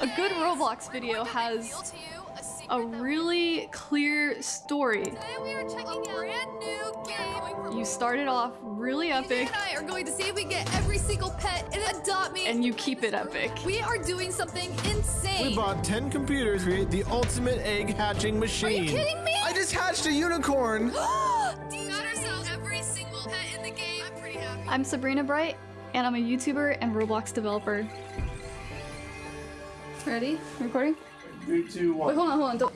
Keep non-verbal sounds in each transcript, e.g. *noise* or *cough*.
A good Roblox video has a really clear story. Today we are checking out a brand new game. You started off really epic and I are going to see if we get every single pet and adopt me. and you keep it epic. we are doing something insane. We bought 10 computers to create the ultimate egg hatching machine. Are machine. you kidding me? I just hatched a unicorn. *gasps* DJ got ourselves every single pet in the game. I'm pretty happy. I'm Sabrina Bright, and I'm a YouTuber and Roblox developer. Ready? Recording? Three, two, Wait, hold on, hold on. Don't...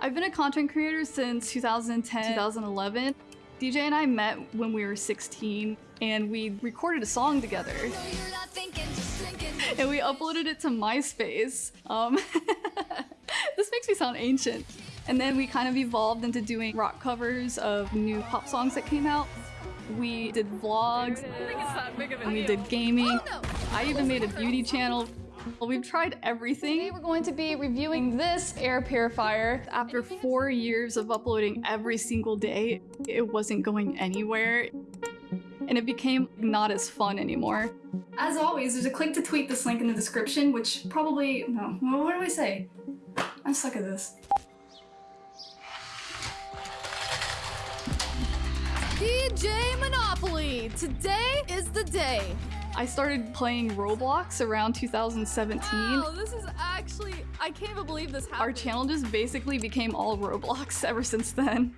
I've been a content creator since 2010, 2011. DJ and I met when we were 16, and we recorded a song together. No, you're not thinking, just thinking. and we uploaded it to MySpace. Um, *laughs* this makes me sound ancient. And then we kind of evolved into doing rock covers of new pop songs that came out. We did vlogs, and we did gaming. Oh, no. I even made a beauty channel. Well, we've tried everything. Today we're going to be reviewing this air purifier. After four years of uploading every single day, it wasn't going anywhere and it became not as fun anymore. As always, there's a click to tweet this link in the description, which probably, no, well, what do I say? I'm stuck at this. DJ Monopoly. Today is the day. I started playing Roblox around 2017. Wow, this is actually, I can't even believe this happened. Our channel just basically became all Roblox *laughs* ever since then.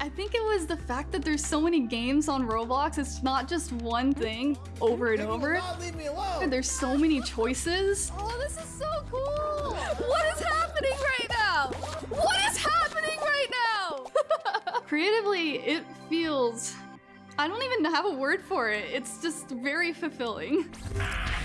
I think it was the fact that there's so many games on Roblox. It's not just one thing over and over. not leave me alone. There's so many choices. Oh, this is so cool! What is happening right now? What is happening right now? *laughs* Creatively, it feels. I don't even have a word for it. It's just very fulfilling.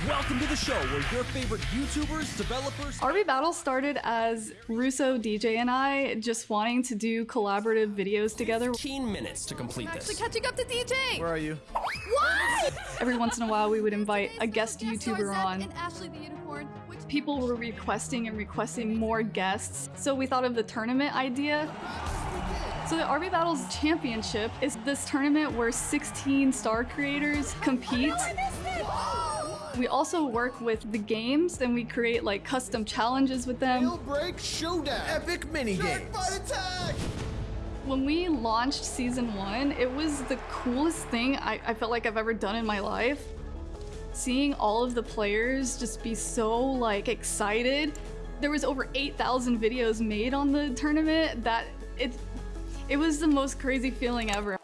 Welcome to the show where your favorite YouTubers, developers, RB Battle started as Russo, DJ, and I just wanting to do collaborative videos together. 15 minutes to complete Actually this. catching up to DJ. Where are you? What? Every once in a while, we would invite a guest Guest YouTuber on. And Ashley the Unicorn. Which People were requesting and requesting more guests, so we thought of the tournament idea. So the RB Battles Championship is this tournament where 16 star creators compete. Oh, oh. We also work with the games and we create like custom challenges with them. Deal break showdown. Epic mini games. attack. When we launched season one, it was the coolest thing I, I felt like I've ever done in my life. Seeing all of the players just be so like excited. There was over 8,000 videos made on the tournament that it it was the most crazy feeling ever.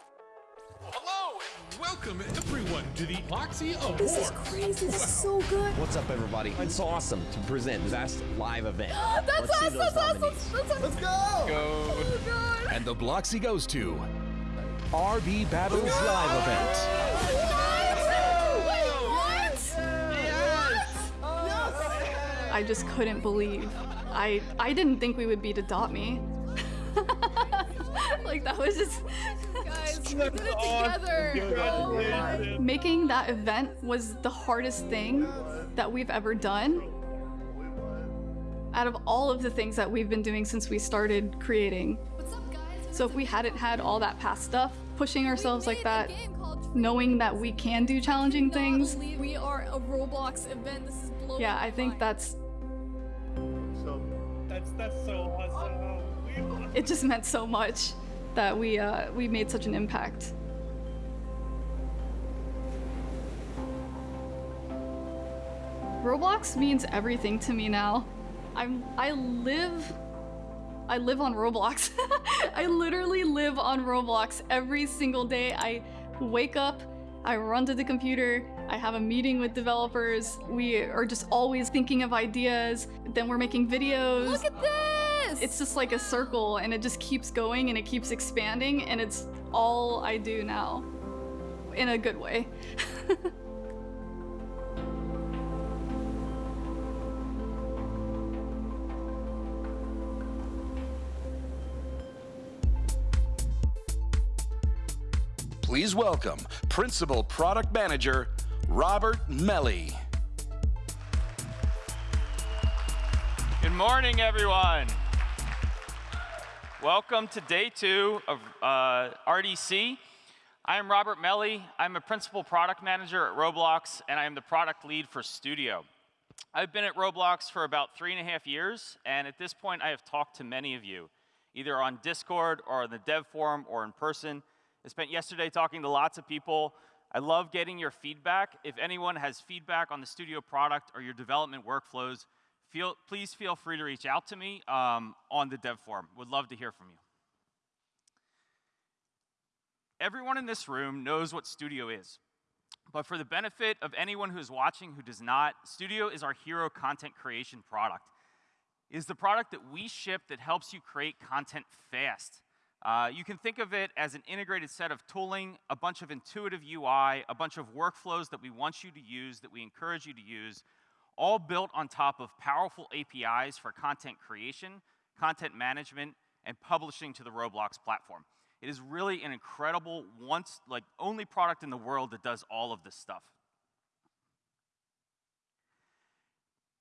Hello and welcome everyone to the Bloxy Awards. This is crazy. This is so good. What's up, everybody? It's awesome to present the best live event. *gasps* That's Let's see awesome. those That's awesome. nominees. That's awesome. Let's go. Oh, God. And the Bloxy goes to RB Battles Live Event. I just couldn't believe. I I didn't think we would beat Adopt Me. *laughs* *laughs* like that was just Guys, we did it together. Oh my. making that event was the hardest thing that we've ever done. Out of all of the things that we've been doing since we started creating. What's up, guys? So if we hadn't had all that past stuff, pushing ourselves like that, knowing that we can do challenging things, We are a Roblox event. This is yeah, I think mind. that's That's that's so awesome. It just meant so much that we uh, we made such an impact. Roblox means everything to me now. I'm I live I live on Roblox. *laughs* I literally live on Roblox every single day. I wake up, I run to the computer, I have a meeting with developers. We are just always thinking of ideas. Then we're making videos Look at this. It's just like a circle and it just keeps going and it keeps expanding and it's all I do now in a good way. *laughs* Please welcome Principal Product Manager Robert Melly. Good morning, everyone. Welcome to day two of uh, RDC. I am Robert Melly. I'm a principal product manager at Roblox, and I am the product lead for Studio. I've been at Roblox for about three and a half years, and at this point, I have talked to many of you, either on Discord or in the dev forum or in person. I spent yesterday talking to lots of people. I love getting your feedback. If anyone has feedback on the studio product or your development workflows, feel, please feel free to reach out to me um, on the dev forum. Would love to hear from you. Everyone in this room knows what Studio is. But for the benefit of anyone who's watching who does not, Studio is our hero content creation product. It is the product that we ship that helps you create content fast. Uh, you can think of it as an integrated set of tooling, a bunch of intuitive UI, a bunch of workflows that we want you to use, that we encourage you to use, all built on top of powerful APIs for content creation, content management, and publishing to the Roblox platform. It is really an incredible, once, like, only product in the world that does all of this stuff.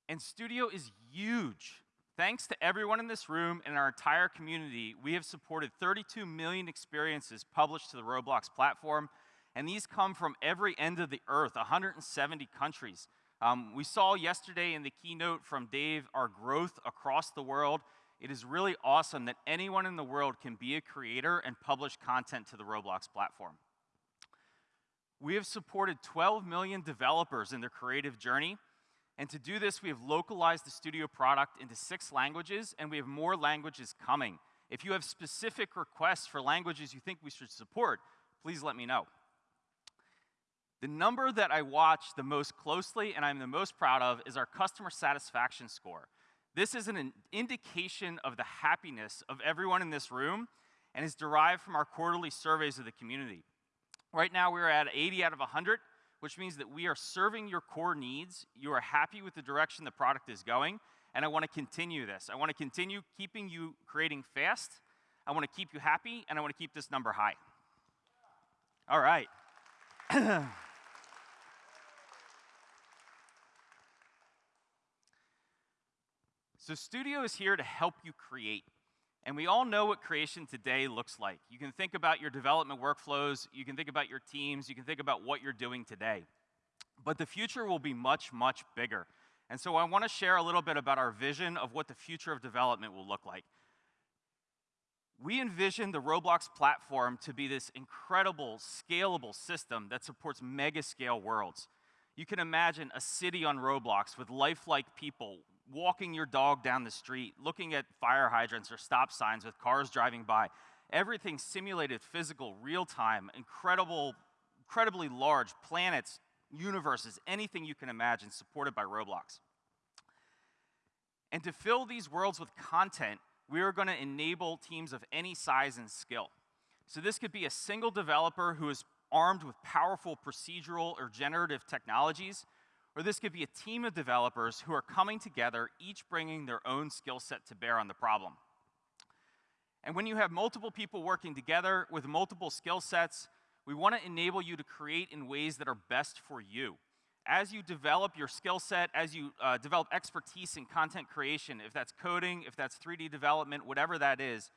And Studio is huge. Thanks to everyone in this room and our entire community, we have supported 32 million experiences published to the Roblox platform, and these come from every end of the earth, 170 countries. Um, we saw yesterday in the keynote from Dave our growth across the world it is really awesome that anyone in the world can be a creator and publish content to the Roblox platform. We have supported 12 million developers in their creative journey. And to do this, we have localized the studio product into six languages, and we have more languages coming. If you have specific requests for languages you think we should support, please let me know. The number that I watch the most closely and I'm the most proud of is our customer satisfaction score. This is an indication of the happiness of everyone in this room and is derived from our quarterly surveys of the community. Right now, we're at 80 out of 100, which means that we are serving your core needs. You are happy with the direction the product is going, and I want to continue this. I want to continue keeping you creating fast. I want to keep you happy, and I want to keep this number high. All right. *clears throat* So Studio is here to help you create. And we all know what creation today looks like. You can think about your development workflows, you can think about your teams, you can think about what you're doing today. But the future will be much, much bigger. And so I want to share a little bit about our vision of what the future of development will look like. We envision the Roblox platform to be this incredible, scalable system that supports mega scale worlds. You can imagine a city on Roblox with lifelike people walking your dog down the street, looking at fire hydrants or stop signs with cars driving by. Everything simulated, physical, real time, incredible, incredibly large planets, universes, anything you can imagine supported by Roblox. And to fill these worlds with content, we are going to enable teams of any size and skill. So this could be a single developer who is armed with powerful procedural or generative technologies or this could be a team of developers who are coming together, each bringing their own skill set to bear on the problem. And when you have multiple people working together with multiple skill sets, we want to enable you to create in ways that are best for you. As you develop your skill set, as you uh, develop expertise in content creation, if that's coding, if that's 3D development, whatever that is,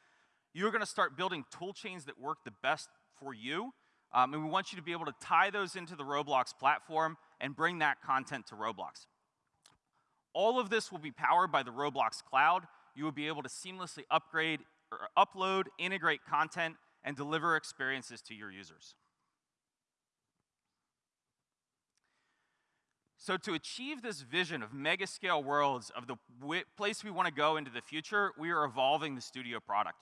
you're going to start building tool chains that work the best for you. Um, and we want you to be able to tie those into the Roblox platform and bring that content to Roblox. All of this will be powered by the Roblox Cloud. You will be able to seamlessly upgrade, or upload, integrate content, and deliver experiences to your users. So to achieve this vision of mega scale worlds of the place we want to go into the future, we are evolving the studio product.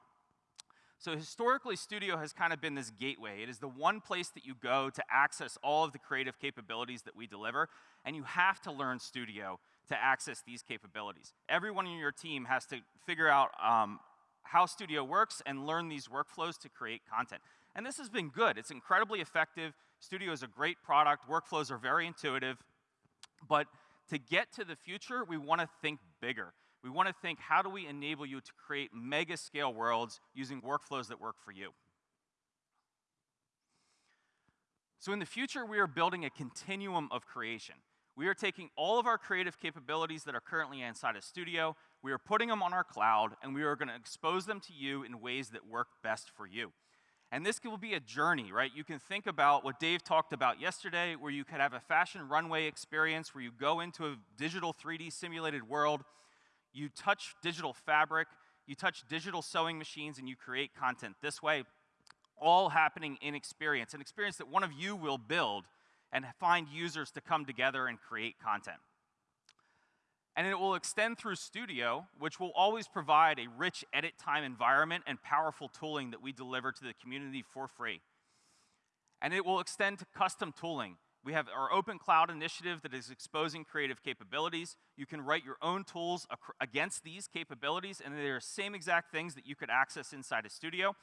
So historically, Studio has kind of been this gateway. It is the one place that you go to access all of the creative capabilities that we deliver, and you have to learn Studio to access these capabilities. Everyone in your team has to figure out um, how Studio works and learn these workflows to create content. And this has been good. It's incredibly effective. Studio is a great product. Workflows are very intuitive. But to get to the future, we want to think bigger we want to think how do we enable you to create mega scale worlds using workflows that work for you. So in the future, we are building a continuum of creation. We are taking all of our creative capabilities that are currently inside a Studio, we are putting them on our cloud, and we are going to expose them to you in ways that work best for you. And this will be a journey, right? You can think about what Dave talked about yesterday, where you could have a fashion runway experience where you go into a digital 3D simulated world, you touch digital fabric, you touch digital sewing machines, and you create content this way, all happening in experience, an experience that one of you will build and find users to come together and create content. And it will extend through Studio, which will always provide a rich edit time environment and powerful tooling that we deliver to the community for free. And it will extend to custom tooling. We have our open cloud initiative that is exposing creative capabilities. You can write your own tools against these capabilities, and they're the same exact things that you could access inside a studio.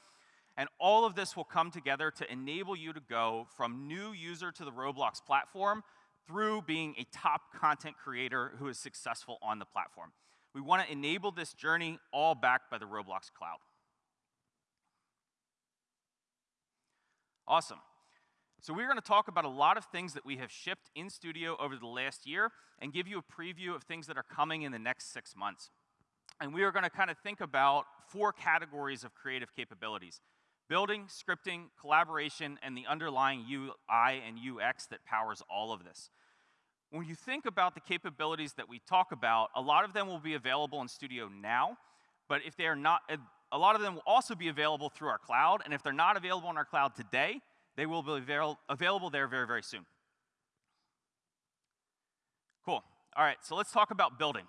And all of this will come together to enable you to go from new user to the Roblox platform through being a top content creator who is successful on the platform. We want to enable this journey all backed by the Roblox cloud. Awesome. So we're going to talk about a lot of things that we have shipped in Studio over the last year and give you a preview of things that are coming in the next six months. And we are going to kind of think about four categories of creative capabilities. Building, scripting, collaboration, and the underlying UI and UX that powers all of this. When you think about the capabilities that we talk about, a lot of them will be available in Studio now, but if they are not, a lot of them will also be available through our cloud, and if they're not available in our cloud today, they will be avail available there very, very soon. Cool. All right, so let's talk about building.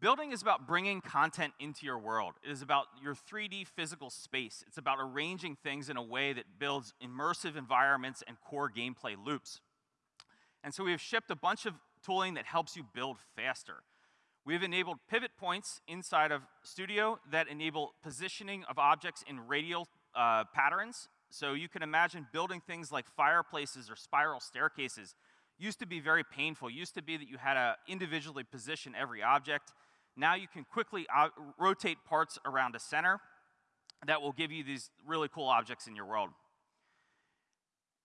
Building is about bringing content into your world. It is about your 3D physical space. It's about arranging things in a way that builds immersive environments and core gameplay loops. And so we have shipped a bunch of tooling that helps you build faster. We have enabled pivot points inside of Studio that enable positioning of objects in radial uh, patterns. So you can imagine building things like fireplaces or spiral staircases used to be very painful. Used to be that you had to individually position every object. Now you can quickly uh, rotate parts around a center that will give you these really cool objects in your world.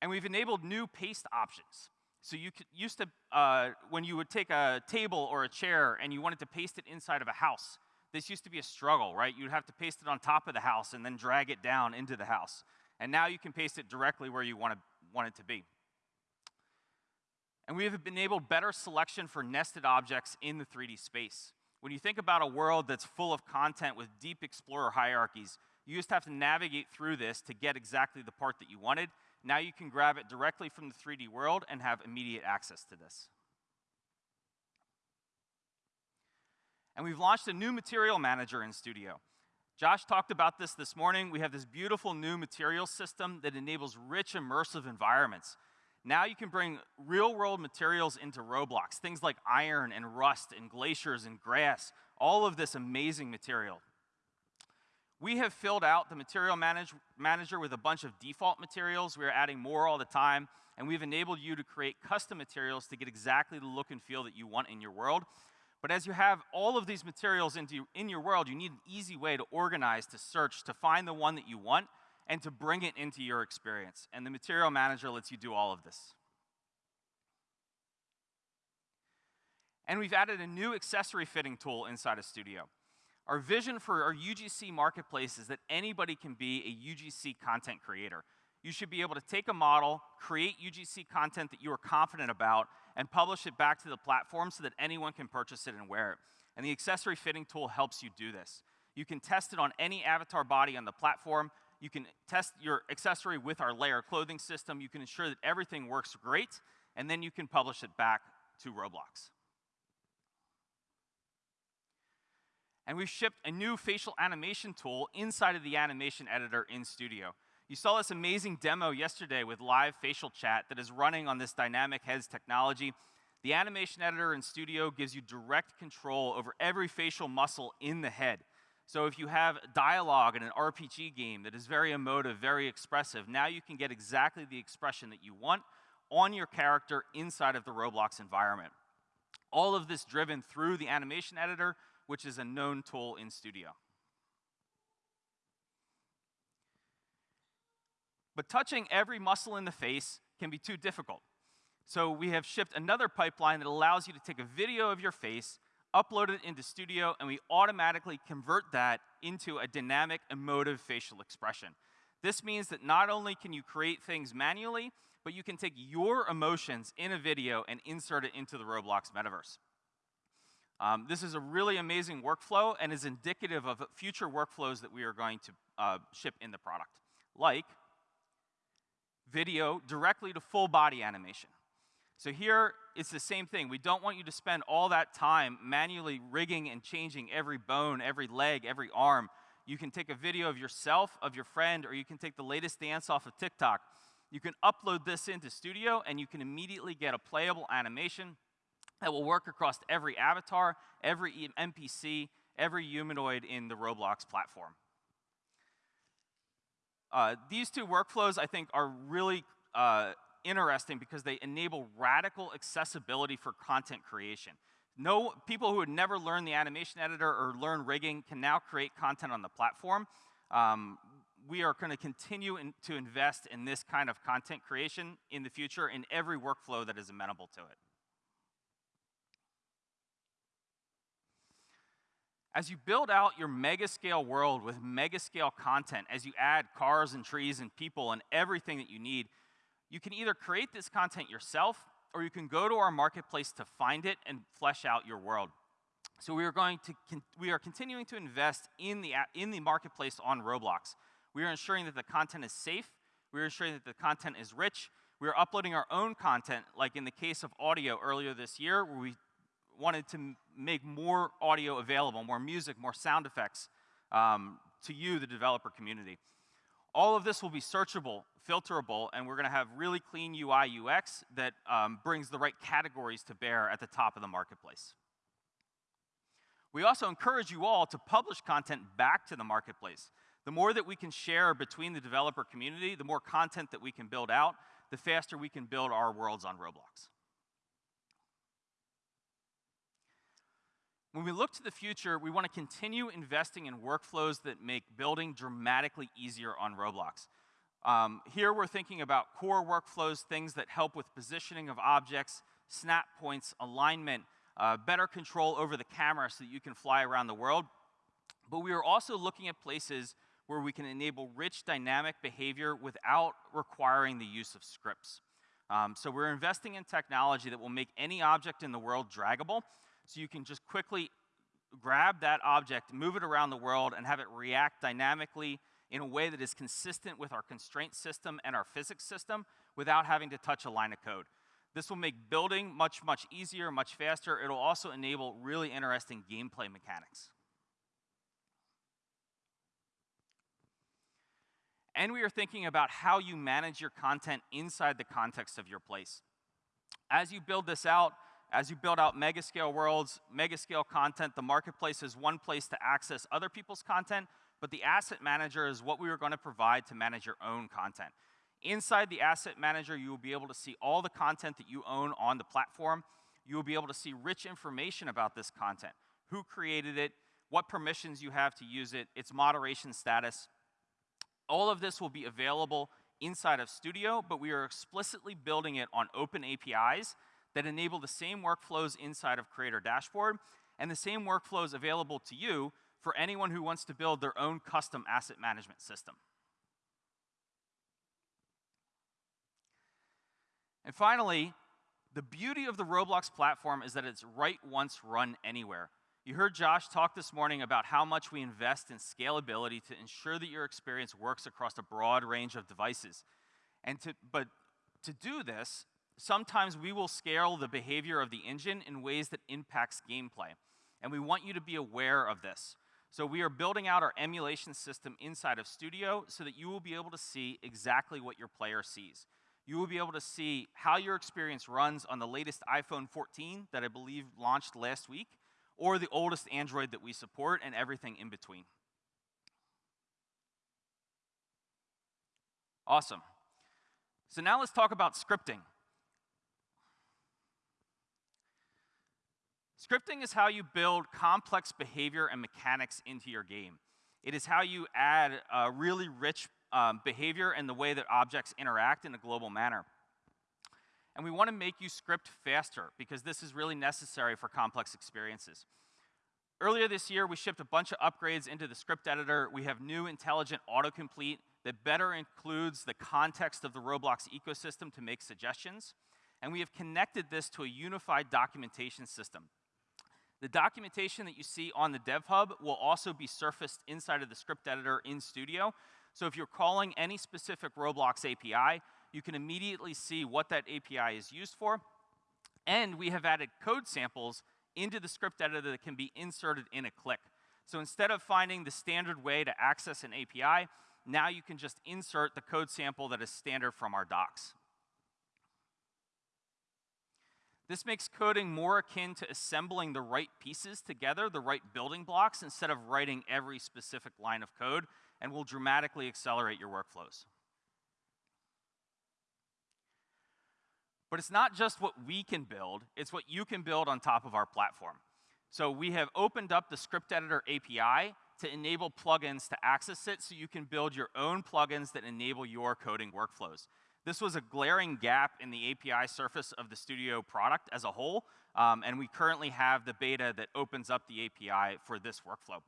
And we've enabled new paste options. So you could, used to, uh, when you would take a table or a chair and you wanted to paste it inside of a house, this used to be a struggle, right? You'd have to paste it on top of the house and then drag it down into the house. And now you can paste it directly where you want, to, want it to be. And we have enabled better selection for nested objects in the 3D space. When you think about a world that's full of content with deep explorer hierarchies, you just have to navigate through this to get exactly the part that you wanted. Now you can grab it directly from the 3D world and have immediate access to this. And we've launched a new material manager in Studio. Josh talked about this this morning. We have this beautiful new material system that enables rich, immersive environments. Now you can bring real world materials into Roblox, things like iron and rust and glaciers and grass, all of this amazing material. We have filled out the material manage manager with a bunch of default materials. We are adding more all the time, and we've enabled you to create custom materials to get exactly the look and feel that you want in your world. But as you have all of these materials into, in your world, you need an easy way to organize, to search, to find the one that you want, and to bring it into your experience. And the Material Manager lets you do all of this. And we've added a new accessory fitting tool inside of Studio. Our vision for our UGC marketplace is that anybody can be a UGC content creator. You should be able to take a model, create UGC content that you are confident about, and publish it back to the platform so that anyone can purchase it and wear it. And the accessory fitting tool helps you do this. You can test it on any avatar body on the platform. You can test your accessory with our layer clothing system. You can ensure that everything works great, and then you can publish it back to Roblox. And we've shipped a new facial animation tool inside of the animation editor in Studio. You saw this amazing demo yesterday with live facial chat that is running on this dynamic heads technology. The animation editor in Studio gives you direct control over every facial muscle in the head. So if you have dialogue in an RPG game that is very emotive, very expressive, now you can get exactly the expression that you want on your character inside of the Roblox environment. All of this driven through the animation editor, which is a known tool in Studio. But touching every muscle in the face can be too difficult. So we have shipped another pipeline that allows you to take a video of your face, upload it into Studio, and we automatically convert that into a dynamic emotive facial expression. This means that not only can you create things manually, but you can take your emotions in a video and insert it into the Roblox metaverse. Um, this is a really amazing workflow and is indicative of future workflows that we are going to uh, ship in the product, like video directly to full body animation. So here, it's the same thing. We don't want you to spend all that time manually rigging and changing every bone, every leg, every arm. You can take a video of yourself, of your friend, or you can take the latest dance off of TikTok. You can upload this into Studio, and you can immediately get a playable animation that will work across every avatar, every NPC, every humanoid in the Roblox platform. Uh, these two workflows, I think, are really uh, interesting because they enable radical accessibility for content creation. No, people who had never learned the animation editor or learn rigging can now create content on the platform. Um, we are going to continue in, to invest in this kind of content creation in the future in every workflow that is amenable to it. As you build out your mega scale world with mega scale content, as you add cars and trees and people and everything that you need, you can either create this content yourself or you can go to our marketplace to find it and flesh out your world. So we are going to we are continuing to invest in the in the marketplace on Roblox. We are ensuring that the content is safe. We are ensuring that the content is rich. We are uploading our own content, like in the case of audio earlier this year, where we wanted to make more audio available, more music, more sound effects um, to you, the developer community. All of this will be searchable, filterable, and we're going to have really clean UI UX that um, brings the right categories to bear at the top of the marketplace. We also encourage you all to publish content back to the marketplace. The more that we can share between the developer community, the more content that we can build out, the faster we can build our worlds on Roblox. When we look to the future, we want to continue investing in workflows that make building dramatically easier on Roblox. Um, here we're thinking about core workflows, things that help with positioning of objects, snap points, alignment, uh, better control over the camera so that you can fly around the world. But we are also looking at places where we can enable rich dynamic behavior without requiring the use of scripts. Um, so we're investing in technology that will make any object in the world draggable, so you can just quickly grab that object, move it around the world, and have it react dynamically in a way that is consistent with our constraint system and our physics system without having to touch a line of code. This will make building much, much easier, much faster. It'll also enable really interesting gameplay mechanics. And we are thinking about how you manage your content inside the context of your place. As you build this out, as you build out mega scale worlds, mega scale content, the marketplace is one place to access other people's content, but the asset manager is what we are going to provide to manage your own content. Inside the asset manager, you will be able to see all the content that you own on the platform. You will be able to see rich information about this content, who created it, what permissions you have to use it, its moderation status. All of this will be available inside of Studio, but we are explicitly building it on open APIs that enable the same workflows inside of Creator Dashboard and the same workflows available to you for anyone who wants to build their own custom asset management system. And finally, the beauty of the Roblox platform is that it's write once, run anywhere. You heard Josh talk this morning about how much we invest in scalability to ensure that your experience works across a broad range of devices. And to, but to do this, sometimes we will scale the behavior of the engine in ways that impacts gameplay. And we want you to be aware of this. So we are building out our emulation system inside of Studio so that you will be able to see exactly what your player sees. You will be able to see how your experience runs on the latest iPhone 14 that I believe launched last week, or the oldest Android that we support, and everything in between. Awesome. So now let's talk about scripting. Scripting is how you build complex behavior and mechanics into your game. It is how you add really rich um, behavior and the way that objects interact in a global manner. and we want to make you script faster because this is really necessary for complex experiences. Earlier this year, we shipped a bunch of upgrades into the script editor. We have new intelligent autocomplete that better includes the context of the Roblox ecosystem to make suggestions. And we have connected this to a unified documentation system. The documentation that you see on the Dev Hub will also be surfaced inside of the script editor in Studio. So if you're calling any specific Roblox API, you can immediately see what that API is used for. And we have added code samples into the script editor that can be inserted in a click. So instead of finding the standard way to access an API, now you can just insert the code sample that is standard from our docs. This makes coding more akin to assembling the right pieces together, the right building blocks, instead of writing every specific line of code, and will dramatically accelerate your workflows. But it's not just what we can build, it's what you can build on top of our platform. So we have opened up the script editor API to enable plugins to access it so you can build your own plugins that enable your coding workflows. This was a glaring gap in the API surface of the Studio product as a whole, um, and we currently have the beta that opens up the API for this workflow.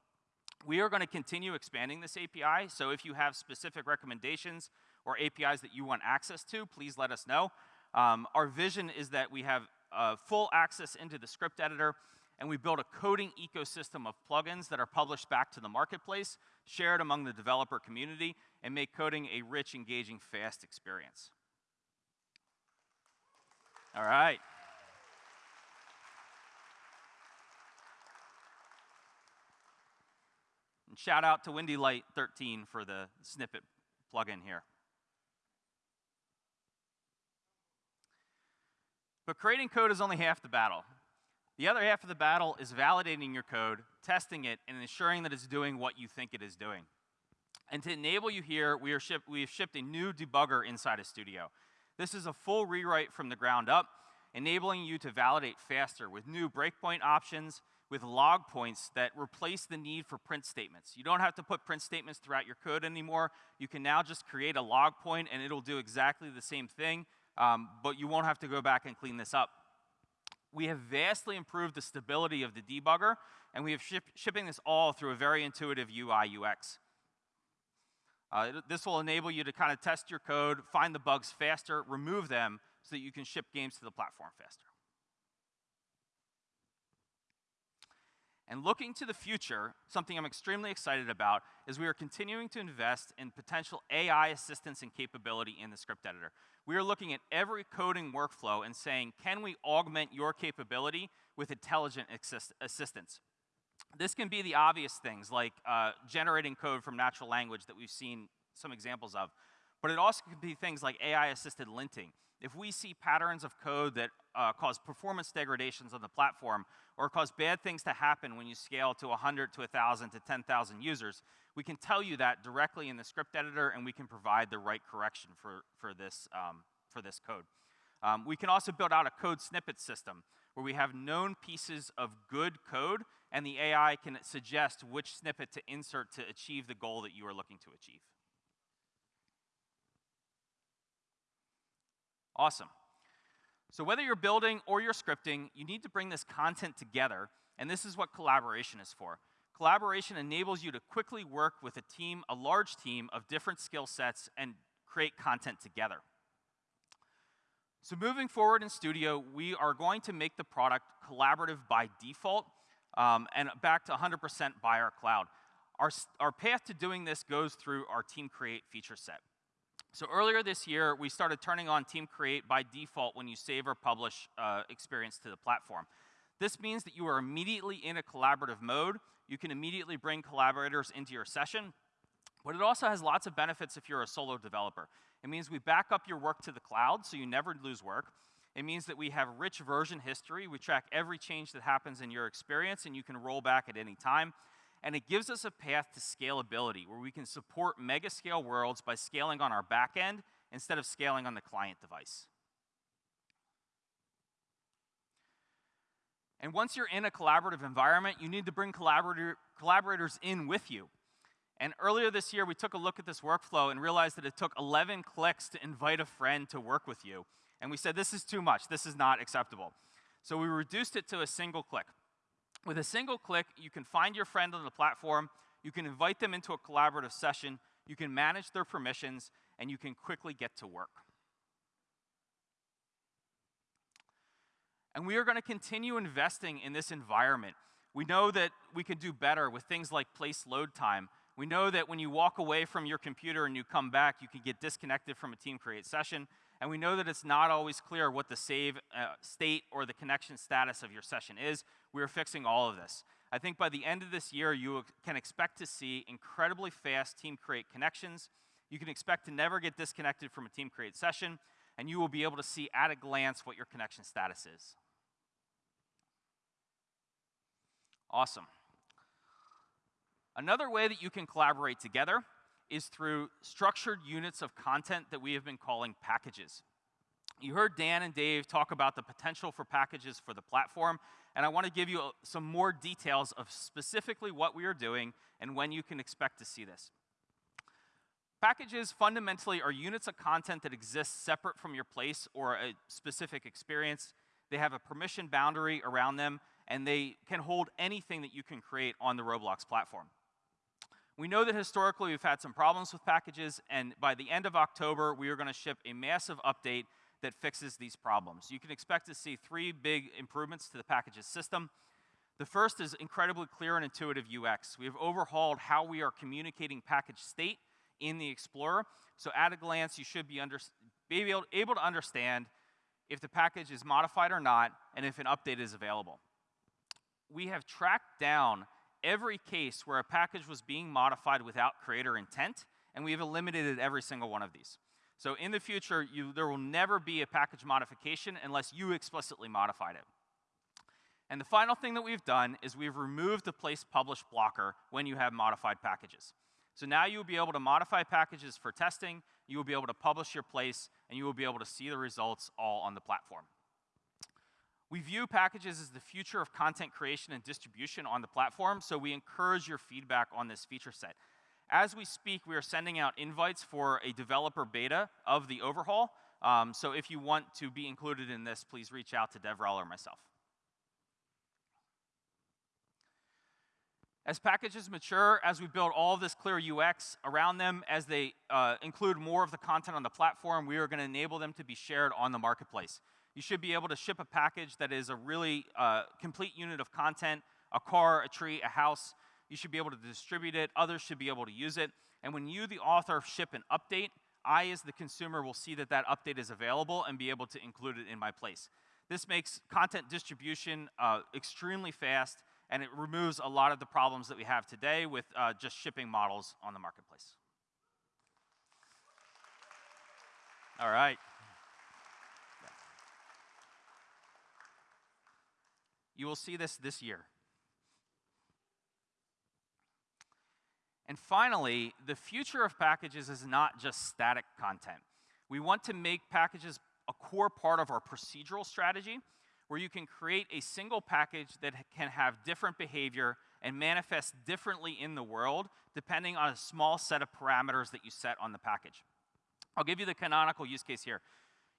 We are going to continue expanding this API, so if you have specific recommendations or APIs that you want access to, please let us know. Um, our vision is that we have uh, full access into the script editor, and we build a coding ecosystem of plugins that are published back to the marketplace, shared among the developer community, and make coding a rich, engaging, fast experience. All right. And shout out to Windy Light 13 for the snippet plugin here. But creating code is only half the battle. The other half of the battle is validating your code, testing it, and ensuring that it's doing what you think it is doing. And to enable you here, we, are ship, we have shipped a new debugger inside of Studio. This is a full rewrite from the ground up, enabling you to validate faster with new breakpoint options, with log points that replace the need for print statements. You don't have to put print statements throughout your code anymore. You can now just create a log point and it'll do exactly the same thing um, but you won't have to go back and clean this up. We have vastly improved the stability of the debugger, and we have ship shipping this all through a very intuitive UI UX. Uh, this will enable you to kind of test your code, find the bugs faster, remove them, so that you can ship games to the platform faster. And looking to the future, something I'm extremely excited about is we are continuing to invest in potential AI assistance and capability in the script editor. We are looking at every coding workflow and saying, can we augment your capability with intelligent assist assistance? This can be the obvious things like uh, generating code from natural language that we've seen some examples of, but it also could be things like AI-assisted linting. If we see patterns of code that uh, cause performance degradations on the platform or cause bad things to happen when you scale to 100 to 1,000 to 10,000 users, we can tell you that directly in the script editor and we can provide the right correction for, for, this, um, for this code. Um, we can also build out a code snippet system where we have known pieces of good code and the AI can suggest which snippet to insert to achieve the goal that you are looking to achieve. Awesome. So whether you're building or you're scripting, you need to bring this content together, and this is what collaboration is for. Collaboration enables you to quickly work with a team, a large team of different skill sets, and create content together. So moving forward in Studio, we are going to make the product collaborative by default um, and back to 100% by our cloud. Our, our path to doing this goes through our Team Create feature set. So earlier this year, we started turning on Team Create by default when you save or publish uh, experience to the platform. This means that you are immediately in a collaborative mode. You can immediately bring collaborators into your session, but it also has lots of benefits if you're a solo developer. It means we back up your work to the cloud so you never lose work. It means that we have rich version history. We track every change that happens in your experience and you can roll back at any time and it gives us a path to scalability where we can support mega scale worlds by scaling on our back end instead of scaling on the client device. And once you're in a collaborative environment, you need to bring collaborator, collaborators in with you. And earlier this year, we took a look at this workflow and realized that it took 11 clicks to invite a friend to work with you. And we said, this is too much. This is not acceptable. So we reduced it to a single click. With a single click, you can find your friend on the platform, you can invite them into a collaborative session, you can manage their permissions, and you can quickly get to work. And we are going to continue investing in this environment. We know that we can do better with things like place load time. We know that when you walk away from your computer and you come back, you can get disconnected from a team create session. And we know that it's not always clear what the save uh, state or the connection status of your session is. We are fixing all of this. I think by the end of this year, you can expect to see incredibly fast team create connections. You can expect to never get disconnected from a team create session, and you will be able to see at a glance what your connection status is. Awesome. Another way that you can collaborate together is through structured units of content that we have been calling packages. You heard Dan and Dave talk about the potential for packages for the platform, and I want to give you uh, some more details of specifically what we are doing and when you can expect to see this. Packages fundamentally are units of content that exist separate from your place or a specific experience. They have a permission boundary around them, and they can hold anything that you can create on the Roblox platform. We know that historically we've had some problems with packages, and by the end of October, we are going to ship a massive update that fixes these problems. You can expect to see three big improvements to the packages system. The first is incredibly clear and intuitive UX. We have overhauled how we are communicating package state in the Explorer. So at a glance, you should be, under, be able, able to understand if the package is modified or not, and if an update is available. We have tracked down every case where a package was being modified without creator intent, and we've eliminated every single one of these. So in the future, you, there will never be a package modification unless you explicitly modified it. And the final thing that we've done is we've removed the place publish blocker when you have modified packages. So now you'll be able to modify packages for testing, you will be able to publish your place, and you will be able to see the results all on the platform. We view packages as the future of content creation and distribution on the platform, so we encourage your feedback on this feature set. As we speak, we are sending out invites for a developer beta of the overhaul. Um, so if you want to be included in this, please reach out to DevRel or myself. As packages mature, as we build all this clear UX around them, as they uh, include more of the content on the platform, we are going to enable them to be shared on the marketplace. You should be able to ship a package that is a really uh, complete unit of content, a car, a tree, a house. You should be able to distribute it. Others should be able to use it. And when you, the author, ship an update, I, as the consumer, will see that that update is available and be able to include it in my place. This makes content distribution uh, extremely fast, and it removes a lot of the problems that we have today with uh, just shipping models on the marketplace. All right. You will see this this year. And finally, the future of packages is not just static content. We want to make packages a core part of our procedural strategy where you can create a single package that can have different behavior and manifest differently in the world depending on a small set of parameters that you set on the package. I'll give you the canonical use case here.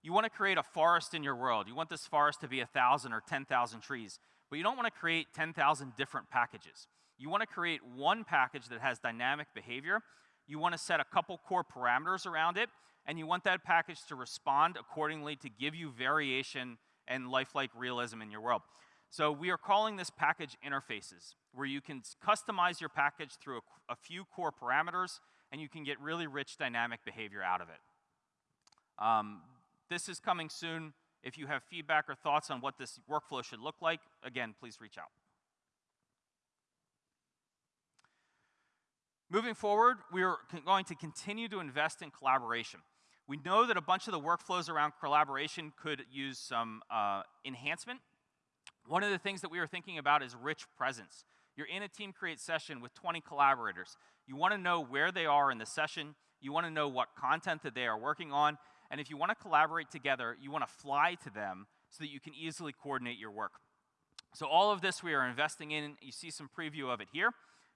You want to create a forest in your world. You want this forest to be 1,000 or 10,000 trees. But you don't want to create 10,000 different packages. You want to create one package that has dynamic behavior. You want to set a couple core parameters around it, and you want that package to respond accordingly to give you variation and lifelike realism in your world. So we are calling this package interfaces, where you can customize your package through a, a few core parameters, and you can get really rich dynamic behavior out of it. Um, this is coming soon. If you have feedback or thoughts on what this workflow should look like, again, please reach out. Moving forward, we are going to continue to invest in collaboration. We know that a bunch of the workflows around collaboration could use some uh, enhancement. One of the things that we are thinking about is rich presence. You're in a team create session with 20 collaborators. You want to know where they are in the session. You want to know what content that they are working on. And if you want to collaborate together, you want to fly to them so that you can easily coordinate your work. So all of this we are investing in. You see some preview of it here.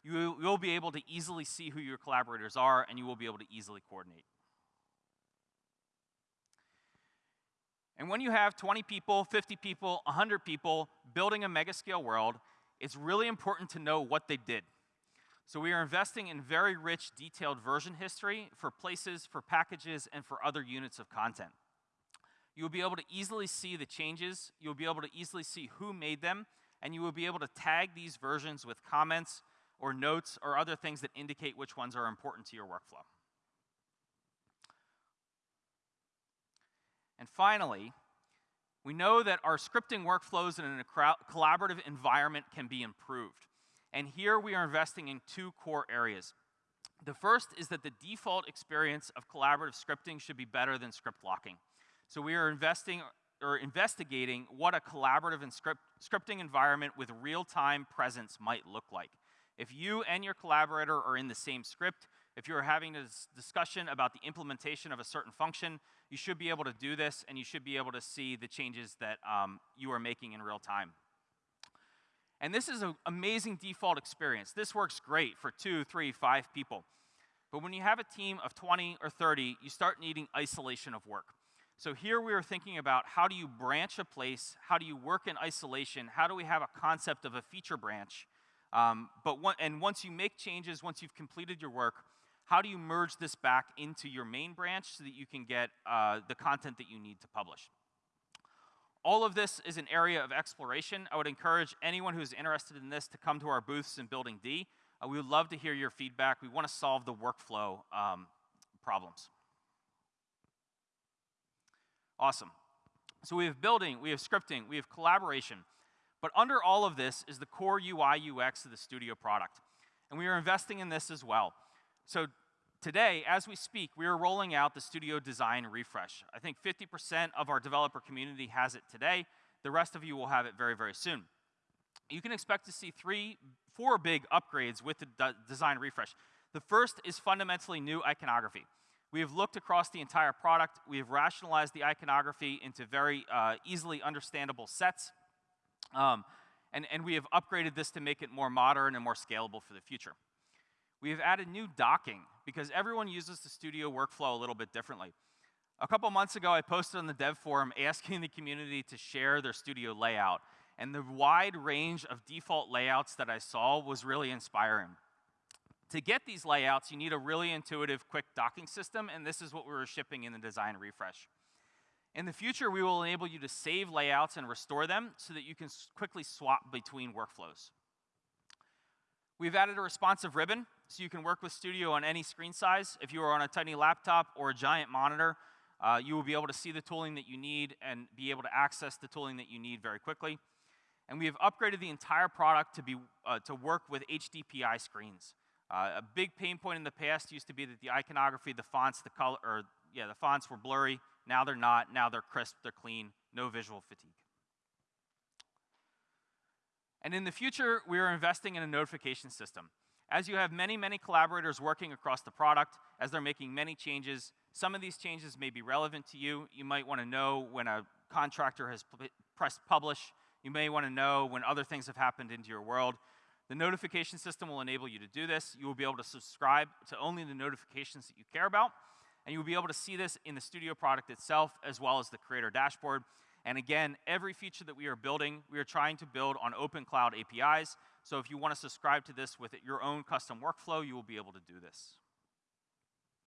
You will be able to easily see who your collaborators are, and you will be able to easily coordinate. And when you have 20 people, 50 people, 100 people building a mega scale world, it's really important to know what they did. So we are investing in very rich, detailed version history for places, for packages, and for other units of content. You'll be able to easily see the changes, you'll be able to easily see who made them, and you will be able to tag these versions with comments or notes or other things that indicate which ones are important to your workflow. And finally, we know that our scripting workflows in a collaborative environment can be improved. And here we are investing in two core areas. The first is that the default experience of collaborative scripting should be better than script locking. So we are investing or investigating what a collaborative and script, scripting environment with real-time presence might look like. If you and your collaborator are in the same script, if you're having a discussion about the implementation of a certain function, you should be able to do this and you should be able to see the changes that um, you are making in real time. And this is an amazing default experience. This works great for two, three, five people. But when you have a team of 20 or 30, you start needing isolation of work. So here we are thinking about how do you branch a place, how do you work in isolation, how do we have a concept of a feature branch, um, but one, and once you make changes, once you've completed your work, how do you merge this back into your main branch so that you can get uh, the content that you need to publish? All of this is an area of exploration. I would encourage anyone who's interested in this to come to our booths in Building D. Uh, we would love to hear your feedback. We want to solve the workflow um, problems. Awesome. So we have building, we have scripting, we have collaboration. But under all of this is the core UI UX of the studio product. And we are investing in this as well. So today, as we speak, we are rolling out the Studio Design Refresh. I think 50% of our developer community has it today. The rest of you will have it very, very soon. You can expect to see three, four big upgrades with the de design refresh. The first is fundamentally new iconography. We have looked across the entire product. We have rationalized the iconography into very uh, easily understandable sets. Um, and, and we have upgraded this to make it more modern and more scalable for the future. We have added new docking because everyone uses the studio workflow a little bit differently. A couple months ago, I posted on the dev forum *laughs* asking the community to share their studio layout. And the wide range of default layouts that I saw was really inspiring. To get these layouts, you need a really intuitive, quick docking system, and this is what we were shipping in the design refresh. In the future, we will enable you to save layouts and restore them so that you can quickly swap between workflows. We've added a responsive ribbon, so you can work with Studio on any screen size. If you are on a tiny laptop or a giant monitor, uh, you will be able to see the tooling that you need and be able to access the tooling that you need very quickly. And we have upgraded the entire product to, be, uh, to work with HDPI screens. Uh, a big pain point in the past used to be that the iconography, the fonts, the color, or yeah, the fonts were blurry. Now they're not. Now they're crisp, they're clean, no visual fatigue. And in the future, we are investing in a notification system. As you have many, many collaborators working across the product, as they're making many changes, some of these changes may be relevant to you. You might want to know when a contractor has pressed publish. You may want to know when other things have happened into your world. The notification system will enable you to do this. You will be able to subscribe to only the notifications that you care about. And you'll be able to see this in the Studio product itself, as well as the Creator dashboard. And again, every feature that we are building, we are trying to build on open cloud APIs. So if you want to subscribe to this with your own custom workflow, you will be able to do this.